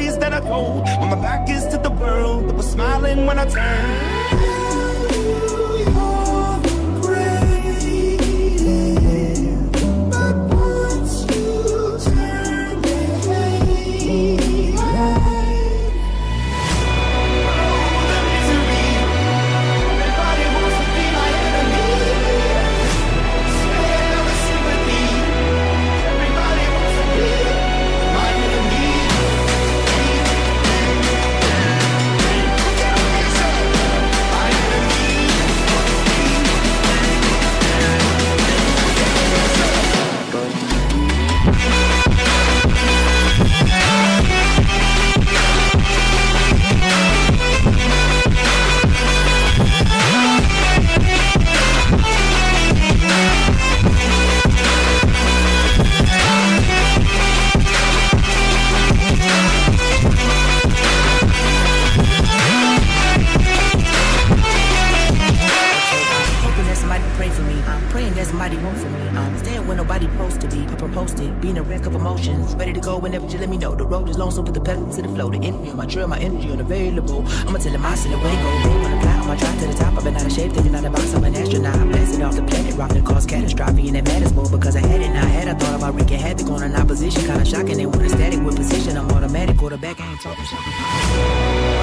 stories that I told when my back is to the world that was smiling when I turned. Supposed to be. Papa being a wreck of emotions. Ready to go whenever you let me know. The road is long, so put the pedal to the flow. The enemy on my trail, my energy unavailable. I'ma tell him I send away go. They wanna fly, I'ma drive to the top. I've been out of shape, thinking out of box. I'm an astronaut. I'm blasting off the planet, rocking cause catastrophe. And it matters more because I had it. Now I had I thought about wreaking havoc on an opposition. Kinda shocking. They want a static with position. I'm automatic. Quarterback, I ain't talking shit.